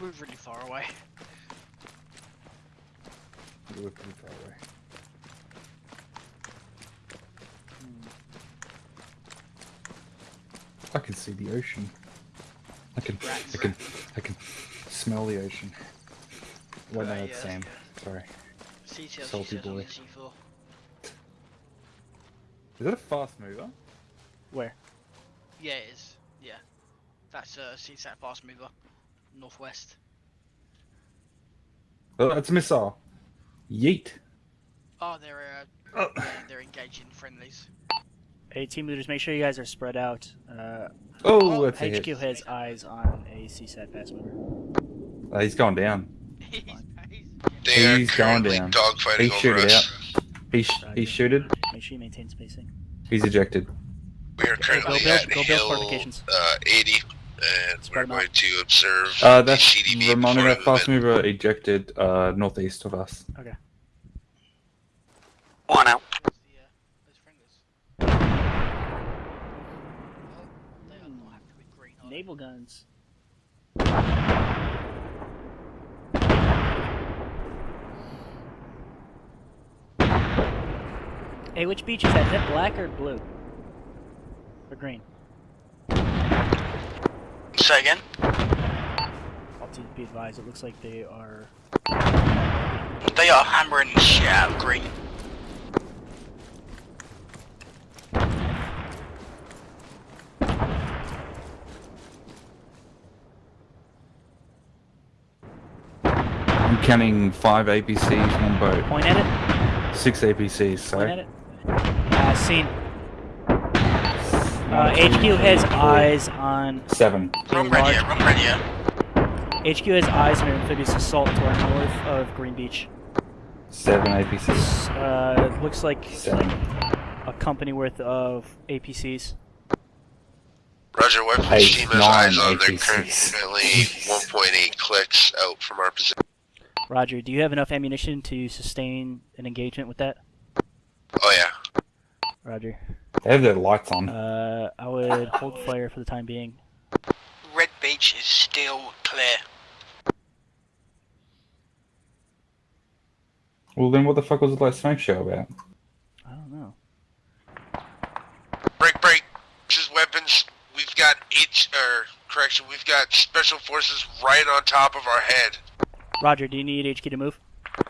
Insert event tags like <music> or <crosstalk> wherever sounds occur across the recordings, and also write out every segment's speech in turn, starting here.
We're really far away. We're pretty far away. I can see the ocean. I can, I can, I can smell the ocean. Wait, no, Right, that's yeah, Sam. Sorry. CTL Salty boy. Is that a fast mover? Where? Yeah, it is. Yeah. That's uh, a CSAT fast mover. Northwest. Oh, that's a missile. Yeet. Oh, they're uh, Oh. yeah, they're engaging friendlies. Hey, team leaders, make sure you guys are spread out. Uh, Oh, that's a HQ hit. has eyes on a CSAT fast mover. Uh, he's going down. <laughs> he's, he's, They are He's going down. dogfighting He over shoot it us. He sh- he shooted. Make sure you maintain spacing. He's ejected. We are currently build- at go build hill fortifications. uh, 80, and Spread we're 'em out. going to observe Uh, the that's CDB Ramona. before fast movement. mover ejected uh, northeast of us. Okay. One out. towards the, those friendlies. They are not happy with green. are they? Naval guns. Hey, which beach is that? Is that black or blue? Or green? Say again. All teams be advised, it looks like they are... They are hammering the shit out of green. I'm counting five APCs, one boat. Point at it. Six APCs, Point at it. Uh, seen. Uh, HQ has eyes on... Seven. a Run large- ready, run ready. HQ has eyes on an amphibious assault to our north of Green Beach. Seven APCs. Uh, looks like Seven. a company worth of APCs. Roger, weapons Eight, team has nine eyes on. They're currently 1.8 clicks out from our position. Roger, do you have enough ammunition to sustain an engagement with that? Oh yeah. Roger. They have their lights on. Uh, I would hold fire for the time being. Red Beach is still clear. Well, then what the fuck was the last smoke show about? I don't know. Break, break. This is weapons. We've got each, or correction, we've got special forces right on top of our head. Roger, do you need HQ to move? Uh,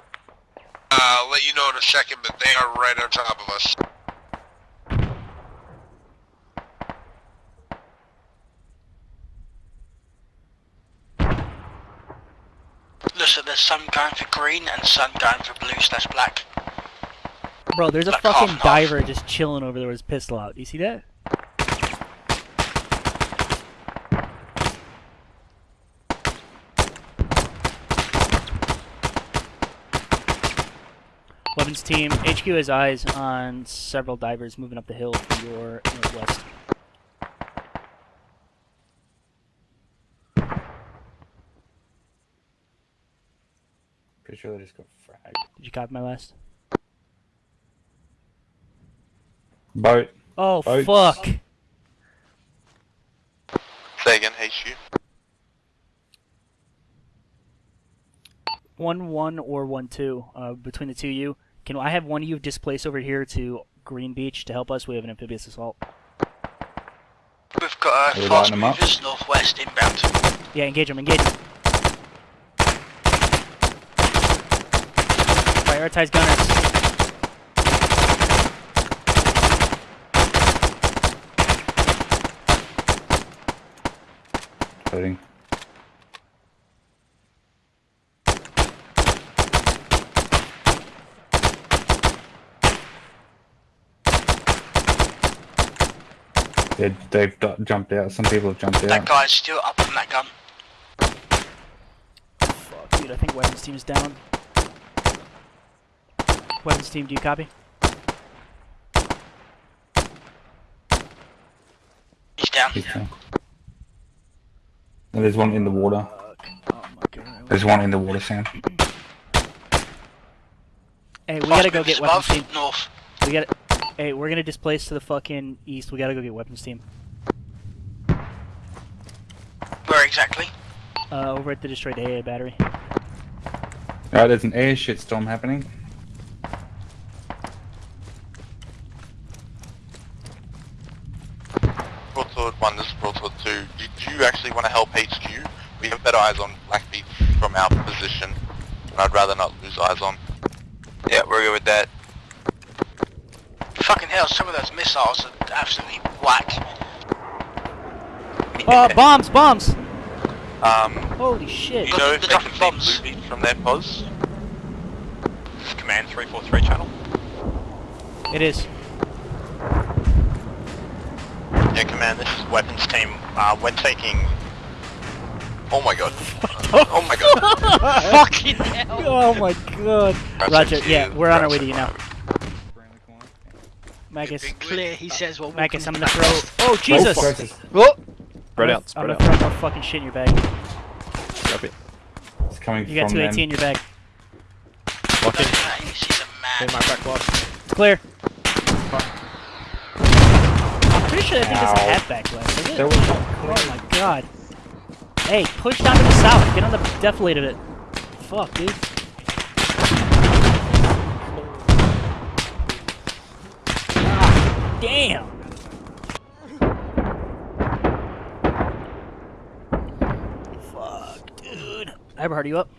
I'll let you know in a second, but they are right on top of us. Listen, there's some going for green and some going for blue slash black. Bro, there's a Like fucking half and half. diver just chilling over there with his pistol out. Do you see that? Weapons team, HQ has eyes on several divers moving up the hill to your northwest. Pretty sure they just got fragged. Did you copy my last? Boat. Oh, Boats. fuck! Say again, HU. One one or one two. Uh, between the two of you, can I have one of you displace over here to Green Beach to help us? We have an amphibious assault. We've got Are uh, fast lighting 'em up? movers northwest inbound. Yeah, engage them, engage them. Prioritize gunners. Loading. They, they've jumped out. Some people have jumped That out. guy's still up on that gun. Fuck, dude, I think weapons team is down. Weapons team, do you copy? He's down. He's down. And there's one in the water. Oh. There's one in the water, Sam. Hey, we gotta go get weapons team. north. We gotta. Hey, we're gonna displace to the fucking east. We gotta go get weapons team. Where exactly? Uh, over at the destroyed AA battery. Alright, there's an air shitstorm happening. Broadsword 1, this is Broadsword 2. Did you actually want to help HQ? We have better eyes on Blackbeach from our position, and I'd rather not lose eyes on. Yeah, we're good with that. Fucking hell, some of those missiles are absolutely whack. Oh, bombs! Bombs! Um, Holy shit! you know if They're they dropping can bombs. see Blue Beach from their pos? Command 343 channel. It is. Yeah, command, this is weapons team. Uh, we're taking... Oh my god. <laughs> oh my god. Fucking <laughs> hell. Oh my god. Roger, yeah, we're on our way to you now. Around. Magus, Clear, he says what Magus, I'm gonna throw. Oh Jesus! Oh, Jesus. What? Spread out, I'm gonna throw more fucking shit in your bag. Copy. It's coming You got from 280 them. in your bag. Lock in. She's a In my back left. Clear. I'm pretty sure I think there's a Ow. hat back left. Is it? There was Oh my god. Hey, push down to the south. Get on the deflated it. Fuck, dude. Ah, damn. Fuck, dude. Eberhard, are you up?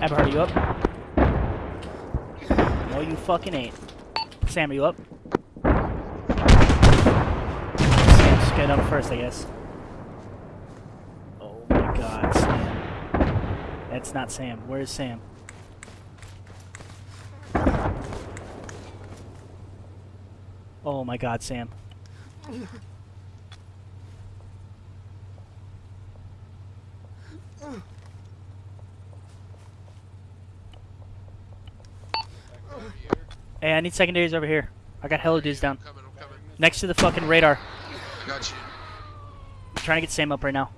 Eberhard, are you up? No, you fucking ain't. Sam, are you up? Get up first, I guess. Oh my god, Sam. That's not Sam. Where's Sam? Oh my god, Sam. Hey, I need secondaries over here. I got hella dudes down. Next to the fucking radar. Got you. I'm trying to get Sam up right now.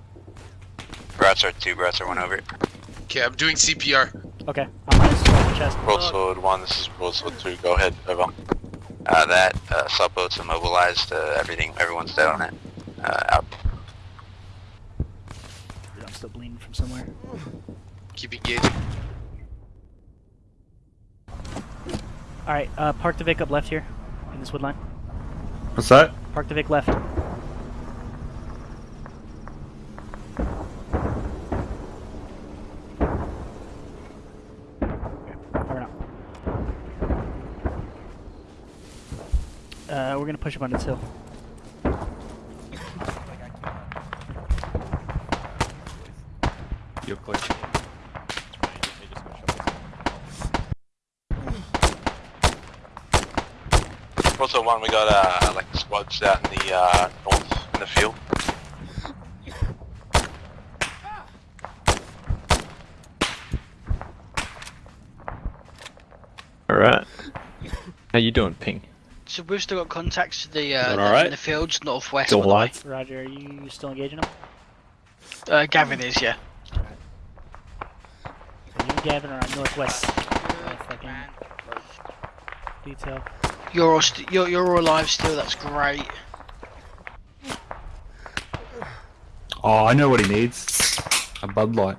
Browser 2, Browser 1 over. Okay, I'm doing CPR. Okay, I'm on his fucking chest. Broadsword 1, this is Broadsword 2, go ahead, over. Uh, that, uh, subboats are mobilized, uh, everything, everyone's dead on it. Uh, out. Dude, I'm still bleeding from somewhere. Keep engaging. Alright, uh, park the Vic up left here. In this wood line. What's that? Park the Vic left. Okay, over now. Uh, we're gonna push up on this hill. You're clear. Broadsword 1, we got, uh, like squads out in the, uh, north, in the field. Alright. How you doing, Ping? So we've still got contacts to the uh, Doing the- alright? in the fields northwest. Still by the alive? Roger, are you still engaging them? Uh, Gavin is, yeah. So you and Gavin are on northwest. Uh, detail. You're all st- you're you're all alive still. That's great. Oh, I know what he needs. A Bud Light.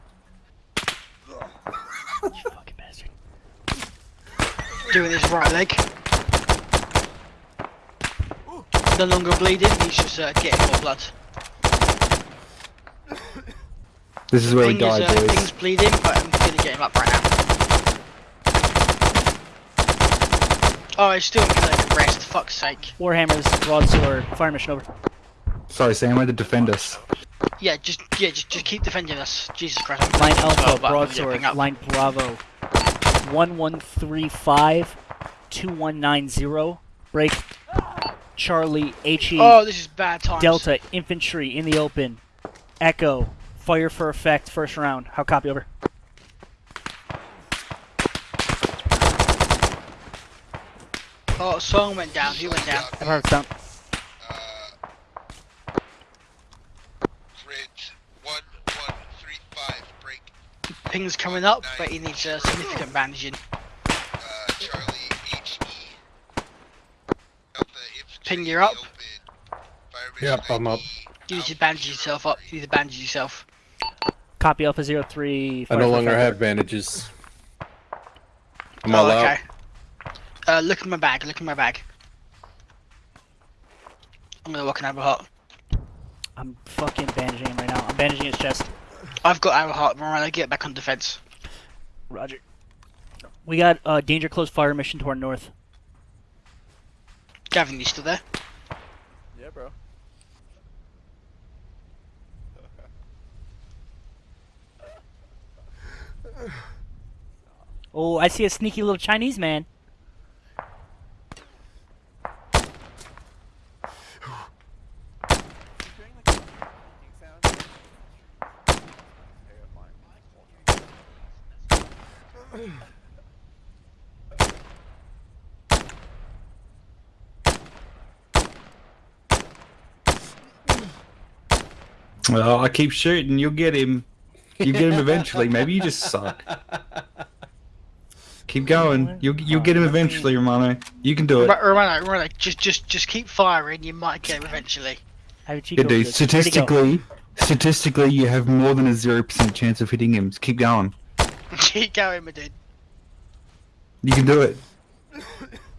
You fucking bastard. Doing his right leg. No longer bleeding. He's just uh, getting more blood. This is where we Ping is, die, uh, boys. Ping's bleeding, but I'm gonna get him up right now. Oh, he's still gonna rest. Fuck's sake. Warhammers, broadsword, fire mission over. Sorry, Sam, had to defend us. Yeah, just yeah, just, just keep defending us. Jesus Christ. I'm Line bleeding as well, Alpha, but I'm broadsword, getting up. line Bravo. 1135 2190. Break Charlie HE Oh, this is bad times. Delta infantry in the open. Echo fire for effect first round. How copy over? Oh, Song went down. He went down. I've heard down. Uh, Bridge 1135, break. Ping's coming up, but he needs uh, significant bandaging. Uh, Charlie HE. Delta infantry Ping, you're up. open. Yep, I'm up. You need to bandage yourself up. You need to bandage yourself. Copy Alpha Zero Three. I no longer have bandages. I'm oh, all out. okay. Uh, look at my bag. Look at my bag. I'm gonna walk an arrow heart. I'm fucking bandaging him right now. I'm bandaging his chest. I've got arrow hot. Mariah, get back on defense. Roger. We got a uh, danger close fire mission to our north. Gavin, you still there? Yeah, bro. Oh, I see a sneaky little Chinese man. Well, I keep shooting. You'll get him. You get him eventually. Maybe you just suck. Keep going. You'll you'll get him eventually, Romano. You can do it. Romano, Romano, just just just keep firing. You might get him eventually. I have a cheat Yeah, code dude. for this. Where'd he go? Statistically, statistically, you have more than a zero percent chance of hitting him. Just keep going. <laughs> keep going, my dude. You can do it. <laughs>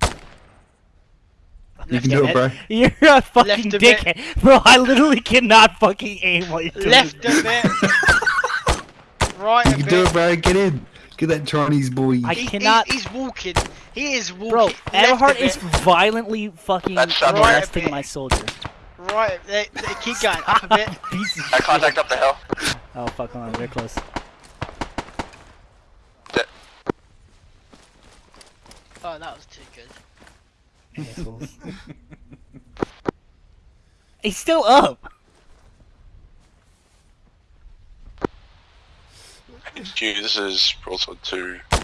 You can do it, bro. <laughs> You're a fucking Left a bit. dickhead, <laughs> bro. I literally cannot fucking aim while you're doing Left this. a bit. <laughs> right You a can bit. do it, bro. Get in. Get that Chinese boy. I He- cannot- He's, he's walking. He is walking. Bro, left a Everhart is violently fucking That's not right, arresting bit. my soldier. Right, they, they keep going up a bit. Piece of I shit. contact up the hill. Oh fuck, hold on, they're close. Oh, that was too good. Assholes. <laughs> He's still up. HQ, this is Broadsword 2. How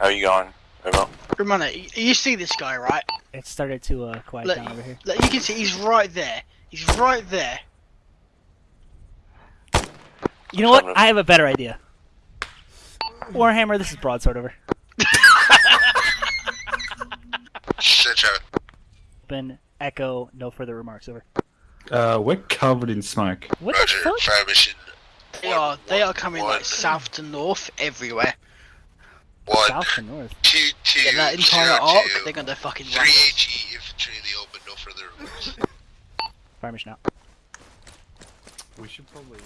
are you going? Over. Romano, you, you see this guy, right? It started to uh, quiet Look, down over here. look, you can see he's right there. He's right there. You know what? I have a better idea. Warhammer, this is broadsword over. Shit, Trevor. Open, echo, no further remarks over. Uh, we're covered in smoke. What Roger, the fuck? fire mission. They are they are coming One. like south to north everywhere. One, South to north. two, two, Yeah, that entire zero, arc, two. they're gonna fucking run Three us. HE infantry in the open, no further remarks. Fire mission out. We should probably.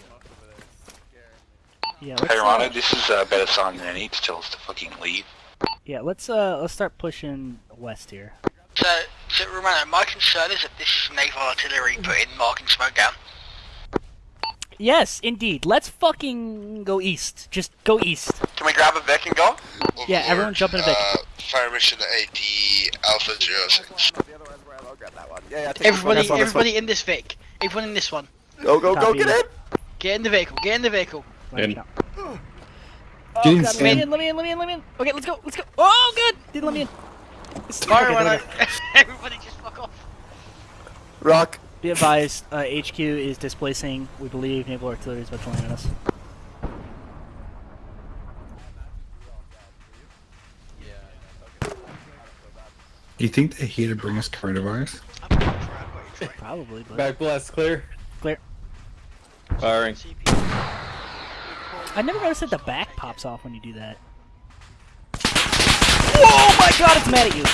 Yeah, let's Hey Romano, uh, this is a better sign than any to tell us to fucking leave. yeah, let's uh let's start pushing west here. So, so Romano, my concern is that this is naval artillery putting marking smoke down. Yes, indeed. Let's fucking go east. Just go east. Can we grab a Vic and go? Yeah, everyone jump in a Vic. Uh, fire mission AT Alpha 06. Everybody, everybody in this Vic. Everyone in this one. Go, go, go, get in! Get in the vehicle. Get in the vehicle. In. out. Get in, Oh, God, let me in, let me in, let me in, let me in. Okay, let's go, let's go. Oh, good. Didn't let me in. Fire Okay, Romano. <laughs> Everybody just fuck off. Rock. Be advised, uh, HQ is displacing. We believe naval artillery is about to land on us. Do you think they're here to bring us coronavirus? I'm going for it, I've got you for it. Probably, but Back blast clear. Clear. Firing. I never noticed that the back pops off when you do that. Oh my god, it's mad at you!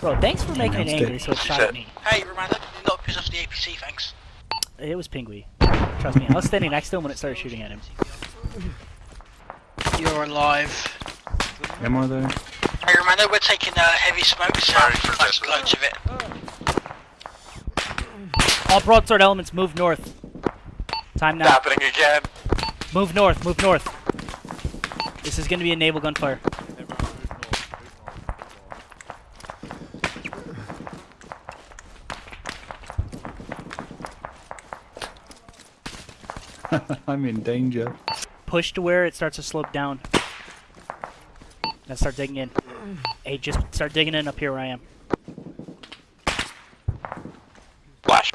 Bro, thanks for making it angry so it shot at me. Hey, Romano, did not piss off the APC, thanks. It was Pingui. Trust me, I was standing next to him when it started shooting at him. You're alive. Am I though? Hey, Romano, we're taking uh, heavy smoke Sorry south, for like this. loads of it. All broadsword elements, move north. Time now. It's Happening again. Move north, move north. This is gonna be a naval gunfire. <laughs> I'm in danger. Push to where it starts to slope down. Now start digging in. Hey, just start digging in up here where I am. Flash.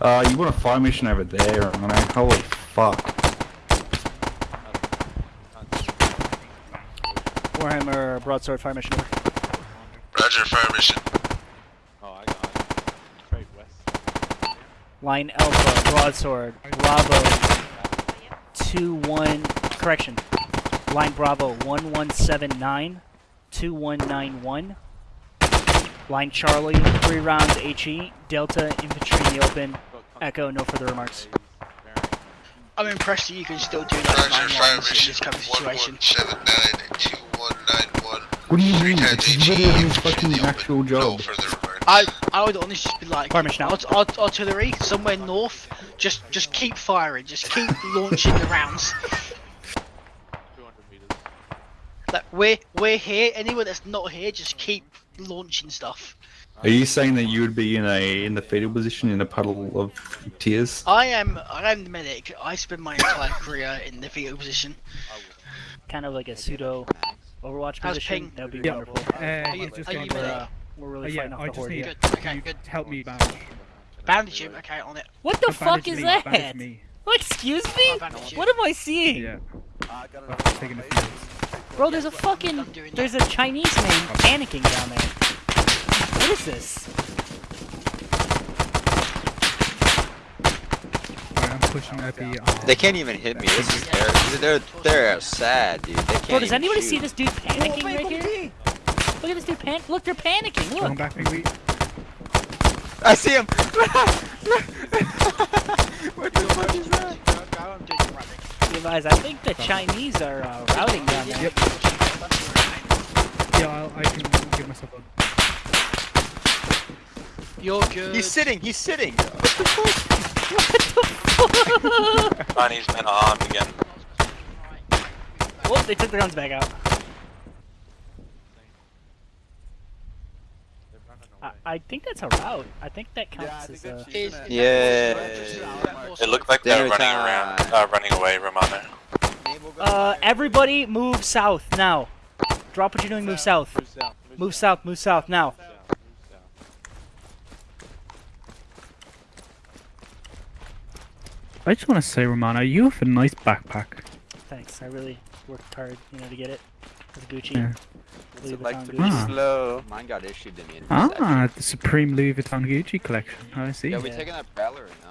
Uh, you want a fire mission over there, Romano? Holy fuck. Warhammer broadsword fire mission. Roger, fire mission. Oh, I got west. Line Alpha, broadsword, Bravo, 2 1, correction. Line Bravo, 1179, 2191. Line Charlie, three rounds HE, Delta Infantry in the open. Echo, no further remarks. I'm impressed that you can still do Roger, fire lines in mission this kind of situation. 1179 and 2191. What do you Three mean? times It's HE, literally his fucking the actual job. I I would honestly just be like, Fire mission out. art- art- artillery somewhere north. Just just keep firing. Just keep launching the rounds. Like we're we're here. Anyone that's not here, just keep launching stuff. Are you saying that you would be in a in the fetal position in a puddle of tears? I am I am the medic. I spend my entire <laughs> career in the fetal position. Kind of like a pseudo Overwatch How's position. ping? That would be Yeah. wonderful. Uh, Are you, just are got you the- We're, medic? uh, we're really Oh, yeah, fighting off I the horde need- here. Good. Okay. You Good. help me bandage? Bandage him. Okay, on it. What the Uh, fuck is me, that? bandage me. <laughs> Excuse me? bandage. What am I seeing? Yeah. I've taken a few. Bro, there's a fucking, there's a Chinese man panicking down there. What is this? I'm pushing at the. They can't even hit me. This is they're they're they're sad, dude. They can't. Bro, does anybody shoot. see this dude panicking right here? Look at this dude pan- Look, they're panicking. going Look. back, maybe. I see him. <laughs> What the fuck is that? I'm doing it right. Levi's, I think the Chinese are uh, routing down there. Yep. Yeah, I'll, I can give myself a. You're good. He's sitting. He's sitting. Chinese men are armed again. Oh, they took their guns back out. I, I think that's a route. I think that counts as a. Is- Yeah. It looked like they're running around, uh, running away, Romano. Uh, everybody move south now. Drop what you're doing, move south. Move south, move south now. I just want to say, Romano, you have a nice backpack. Thanks, I really worked hard, you know, to get it. It's Gucci. Yeah. Louis It's like Vuitton to Gucci. Ah. slow. Mine got issued to me. In Ah, the Supreme Louis Vuitton Gucci collection. I see. Yeah, we Yeah. taking that Prowler or no?